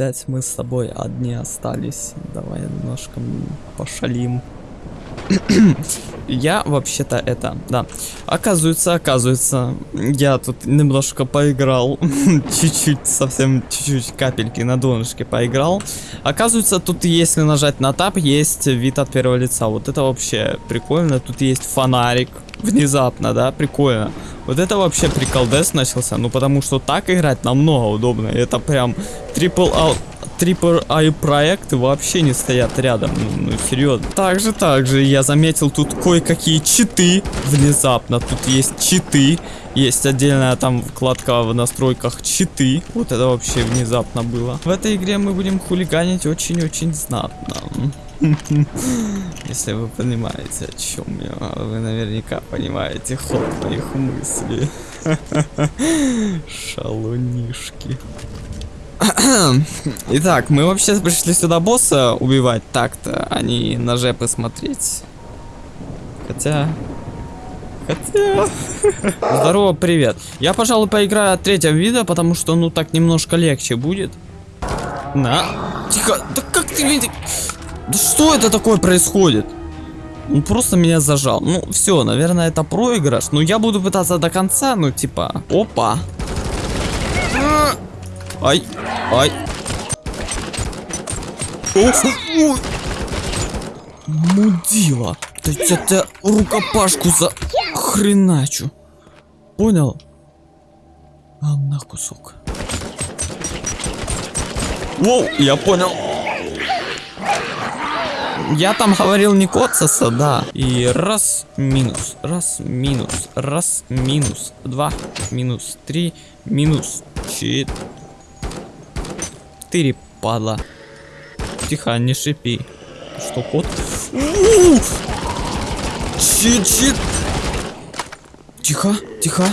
опять мы с тобой одни остались. Давай немножко пошалим. Я вообще-то это, да. Оказывается, оказывается, я тут немножко поиграл. Чуть-чуть, совсем чуть-чуть капельки на донышке поиграл. Оказывается, тут если нажать на тап, есть вид от первого лица. Вот это вообще прикольно. Тут есть фонарик. Внезапно, да, прикольно. Вот это вообще приколдес начался. Ну, потому что так играть намного удобнее. Это прям трипл а трипл ай проекты вообще не стоят рядом. Ну, ну, серьезно. Также, также я заметил тут кое-какие читы. Внезапно тут есть читы. Есть отдельная там вкладка в настройках читы. Вот это вообще внезапно было. В этой игре мы будем хулиганить очень-очень знатно. Если вы понимаете, о чем я. Вы наверняка понимаете ход моих мыслей. Шалунишки. Итак, мы вообще пришли сюда босса убивать так-то, а не на жепы смотреть. Хотя... Хотя... Здорово, привет. Я, пожалуй, поиграю от третьего вида, потому что, ну, так немножко легче будет. На. Тихо. Да как ты видишь? Да что это такое происходит? Он просто меня зажал. Ну, все, наверное, это проигрыш. Но я буду пытаться до конца, ну, типа... Опа. Ай, ай. О, ой. Мудила. Да я тебя рукопашку за хреначу. Понял? А на кусок. Воу, я понял. Я там говорил не коцаса, да. И раз, минус, раз, минус, раз, минус, два, минус, три, минус, четыре. Четыре, падла. Тихо, не шипи. Что, кот? Чит-чит. Тихо, тихо.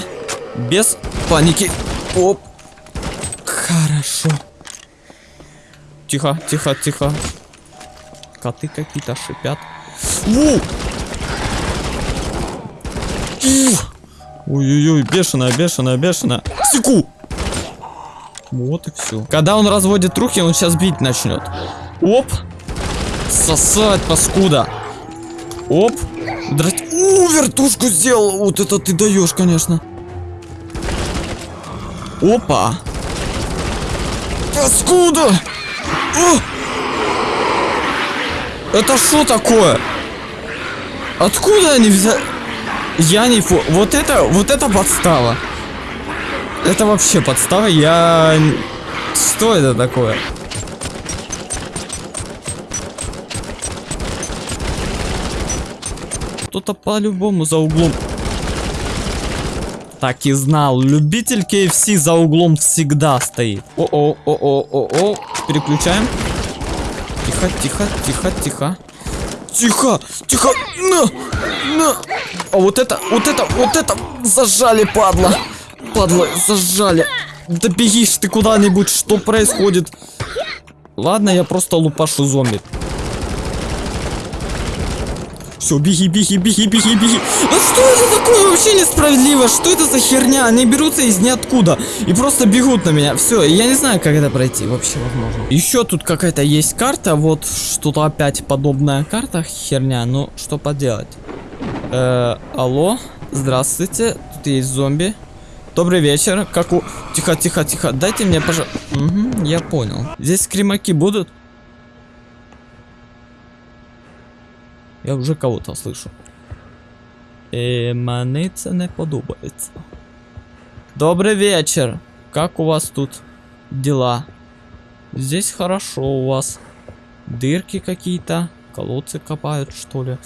Без паники. Оп. Хорошо. Тихо, тихо, тихо. Коты какие-то шипят. Воу! Ой-ой-ой, бешеная, бешеная, бешеная. Секу! Вот и все. Когда он разводит руки, он сейчас бить начнет. Оп. Сосать, паскуда. Оп. Драть. У, вертушку сделал. Вот это ты даешь, конечно. Опа. Паскуда. О! Это что такое? Откуда они взяли? Я не фу. Вот это, вот это подстава. Это вообще подстава. Я... Что это такое? Кто-то по-любому за углом. Так и знал. Любитель KFC за углом всегда стоит. О-о, о-о, о-о. Переключаем. Тихо, тихо, тихо, тихо. Тихо, тихо. На, на. А вот это, вот это, вот это зажали, падла. Падла, зажали. Да бегишь ты куда-нибудь, что происходит? Ладно, я просто лупашу зомби. Все, беги, беги, беги, беги, беги. Ну что это такое? Вообще несправедливо. Что это за херня? Они берутся из ниоткуда и просто бегут на меня. Все, я не знаю, как это пройти. Вообще возможно. Еще тут какая-то есть карта. Вот что-то опять подобная карта. Херня. Ну, что поделать? Э, алло. Здравствуйте. Тут есть зомби. Добрый вечер. Как у... Тихо, тихо, тихо. Дайте мне, пожалуйста... Угу, я понял. Здесь скримаки будут? Я вже кого-то слышу. Е, мені це не подобається. Добрый вечер. Как у вас тут дела? Здесь хорошо у вас. Дырки какие-то. Колодцы копают, что ли?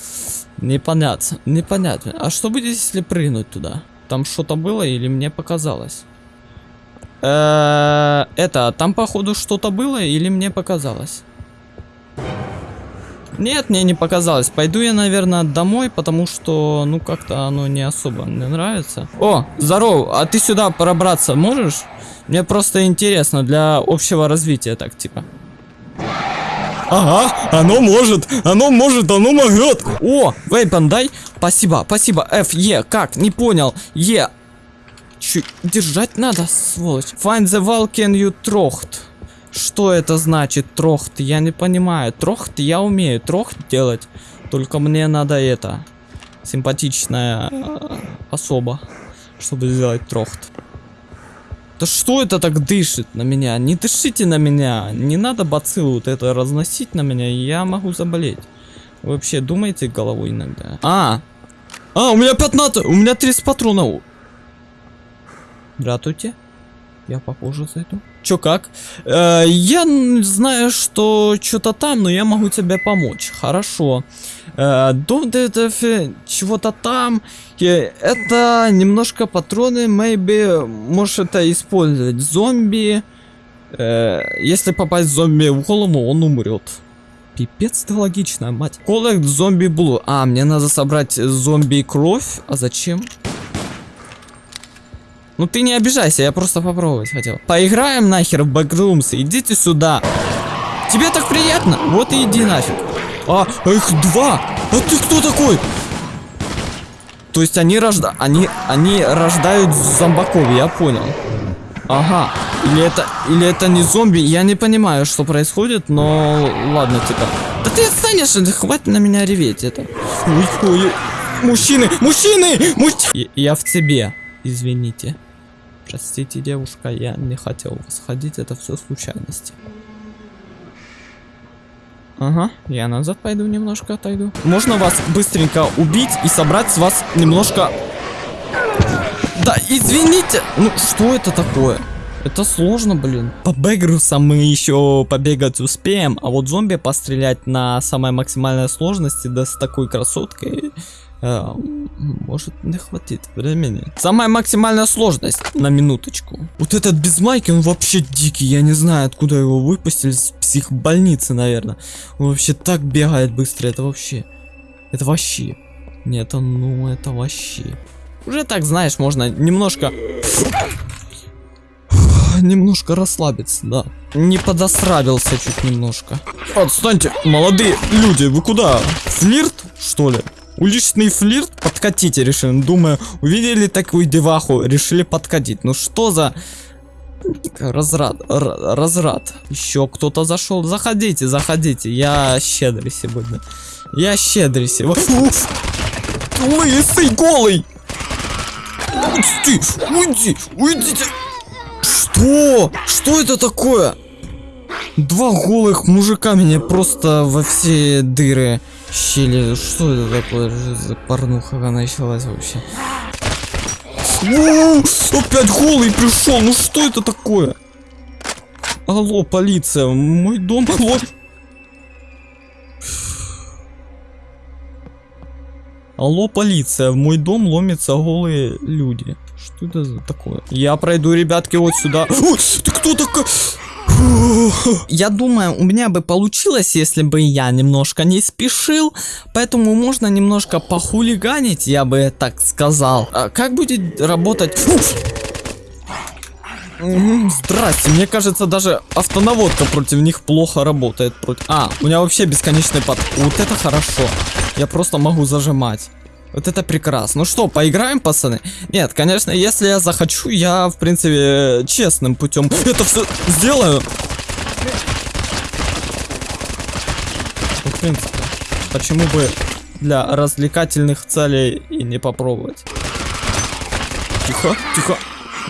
Непонятно. Непонятно. А что будет, если прыгнуть туда? Там что-то было или мне показалось? Э, Это, там походу что-то было или мне показалось? Нет, мне не показалось. Пойду я, наверное, домой, потому что, ну, как-то оно не особо мне нравится. О, здорово, а ты сюда пробраться можешь? Мне просто интересно для общего развития, так, типа. Ага, оно может, оно может, оно могет. О, вейпан дай. Спасибо, спасибо. F, Е, как? Не понял. Е. Чуть держать надо, сволочь. Find the wall can you trocht. Что это значит трохт? Я не понимаю. Трохт я умею. Трохт делать. Только мне надо это. Симпатичная э, особа. Чтобы сделать трохт. Да что это так дышит на меня? Не дышите на меня. Не надо бациллу вот это разносить на меня. Я могу заболеть. Вы вообще думаете головой иногда? А! А, у меня 15! У меня 30 патронов. Здравствуйте. Я попозже зайду. Чё как? Э, я знаю, что что-то там, но я могу тебе помочь. Хорошо. Э, дом чего-то там. Э, это немножко патроны, maybe. Можешь это использовать. Зомби. Э, если попасть зомби в голову, он умрет. Пипец ты логично, мать. Коллект зомби блу. А, мне надо собрать зомби кровь. А зачем? Ну ты не обижайся, я просто попробовать хотел. Поиграем нахер в Backrooms, идите сюда. Тебе так приятно? Вот и иди нафиг. А, их два! А ты кто такой? То есть они рожда... Они, они рождают зомбаков, я понял. Ага. Или это... Или это не зомби? Я не понимаю, что происходит, но... Ладно, типа. Да ты отстанешь, хватит на меня реветь это. Ой, ой, мужчины! Мужчины! Мужчины! Я в тебе. Извините. Простите, девушка, я не хотел восходить, это все случайности. Ага, я назад пойду немножко отойду. Можно вас быстренько убить и собрать с вас немножко... Да, извините! Ну, что это такое? Это сложно, блин. По бэгрусам мы еще побегать успеем, а вот зомби пострелять на самой максимальной сложности, да с такой красоткой, Э, может не хватит времени. Самая максимальная сложность на минуточку. Вот этот без майки, он вообще дикий. Я не знаю, откуда его выпустили. С психбольницы, наверное. Он вообще так бегает быстро. Это вообще... Это вообще... Нет, ну, это вообще... Уже так, знаешь, можно немножко... Немножко расслабиться, да. Не подосрабился чуть немножко. Отстаньте, молодые люди, вы куда? Флирт, что ли? Уличный флирт? Подкатите, решили. Думаю, увидели такую деваху, решили подкатить. Ну что за... Разрад, разрад. Еще кто-то зашел. Заходите, заходите. Я щедрый сегодня. Я щедрый сегодня. Лысый, голый! Уйди, уйди, уйдите. Что? Что это такое? Два голых мужика меня просто во все дыры щели. Что это такое за порнуха началась вообще? О, опять голый пришел. Ну что это такое? Алло, полиция, мой дом. Алло. Алло, полиция, в мой дом ломятся голые люди. Что это за такое? Я пройду, ребятки, вот сюда. Ой, ты кто такой? Я думаю, у меня бы получилось, если бы я немножко не спешил, поэтому можно немножко похулиганить, я бы так сказал. А как будет работать... Здрасте, мне кажется, даже автонаводка против них плохо работает. Против... А, у меня вообще бесконечный под... Вот это хорошо. Я просто могу зажимать. Вот это прекрасно. Ну что, поиграем, пацаны? Нет, конечно, если я захочу, я, в принципе, честным путем это все сделаю. Ну, в принципе, почему бы для развлекательных целей и не попробовать? Тихо, тихо.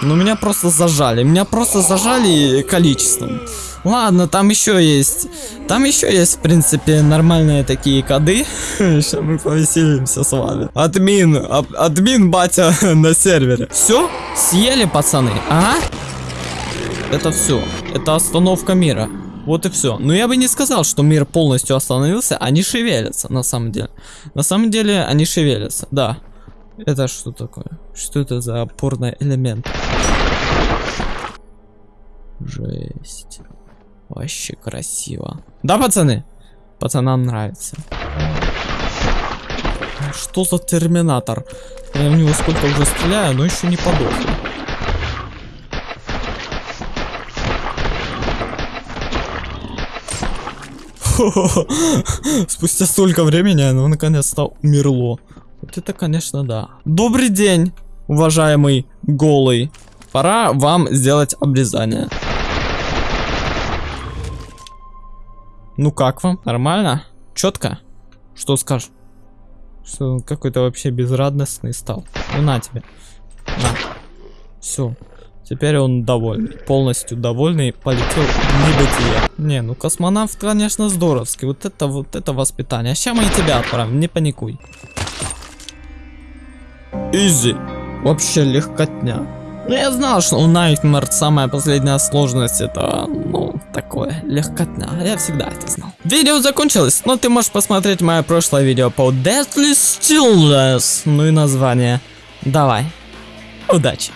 Ну, меня просто зажали. Меня просто зажали количеством. Ладно, там еще есть. Там еще есть, в принципе, нормальные такие коды. Сейчас мы повеселимся с вами. Админ, ад, админ батя на сервере. Все? Съели, пацаны? Ага. Это все. Это остановка мира. Вот и все. Но я бы не сказал, что мир полностью остановился. Они шевелятся, на самом деле. На самом деле, они шевелятся, да. Это что такое? Что это за опорный элемент? Жесть. Вообще красиво. Да, пацаны? Пацанам нравится. Что за терминатор? Я в него сколько уже стреляю, но еще не подох. Спустя столько времени оно наконец-то умерло. Вот это, конечно, да. Добрый день, уважаемый голый. Пора вам сделать обрезание. Ну как вам? Нормально? Четко? Что скажешь? Что какой-то вообще безрадостный стал. Ну на тебе. На. Все. Теперь он довольный. Полностью довольный. Полетел в небытие. Не, ну космонавт, конечно, здоровский. Вот это вот это воспитание. Сейчас мы и тебя отправим. Не паникуй. Изи. Вообще легкотня. Ну я знал, что у Nightmare самая последняя сложность это, ну, такое, легкотня. Я всегда это знал. Видео закончилось, но ты можешь посмотреть мое прошлое видео по Deathly Stillness. Ну и название. Давай. Удачи.